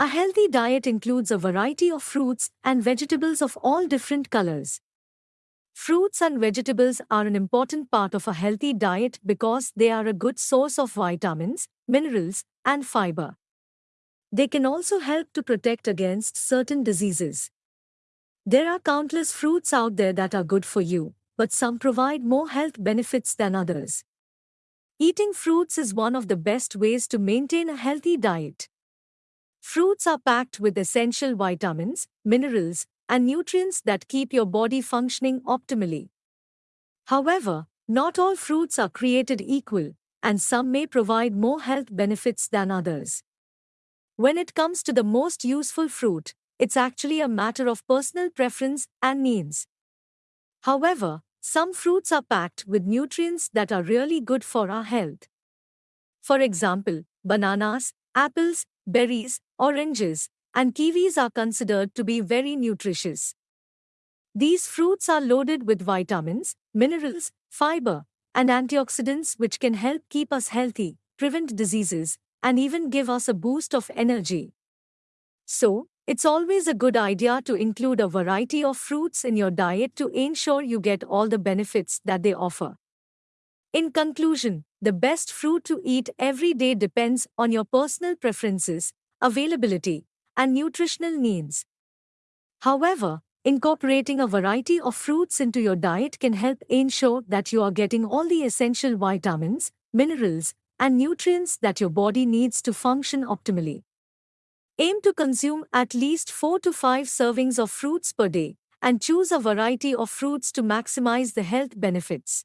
A healthy diet includes a variety of fruits and vegetables of all different colors. Fruits and vegetables are an important part of a healthy diet because they are a good source of vitamins, minerals, and fiber. They can also help to protect against certain diseases. There are countless fruits out there that are good for you, but some provide more health benefits than others. Eating fruits is one of the best ways to maintain a healthy diet. Fruits are packed with essential vitamins, minerals, and nutrients that keep your body functioning optimally. However, not all fruits are created equal, and some may provide more health benefits than others. When it comes to the most useful fruit, it's actually a matter of personal preference and needs. However, some fruits are packed with nutrients that are really good for our health. For example, bananas, apples, berries, oranges, and kiwis are considered to be very nutritious. These fruits are loaded with vitamins, minerals, fiber, and antioxidants which can help keep us healthy, prevent diseases, and even give us a boost of energy. So, it's always a good idea to include a variety of fruits in your diet to ensure you get all the benefits that they offer. In conclusion, the best fruit to eat every day depends on your personal preferences, availability, and nutritional needs. However, incorporating a variety of fruits into your diet can help ensure that you are getting all the essential vitamins, minerals, and nutrients that your body needs to function optimally. Aim to consume at least 4 to 5 servings of fruits per day and choose a variety of fruits to maximize the health benefits.